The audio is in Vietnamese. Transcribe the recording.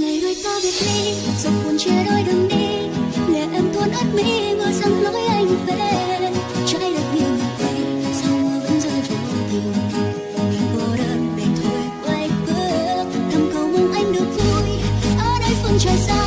ngày đôi ta biệt ly giọt buồn chia đôi đường đi. Lệ em tuôn ướt mi mưa rằng lối anh về. Trái đất như ngược quay sao mưa vẫn rơi vô tình mình? Cô đơn mình thôi quay bước thầm cầu mong anh được vui. Ở đây phương trời xa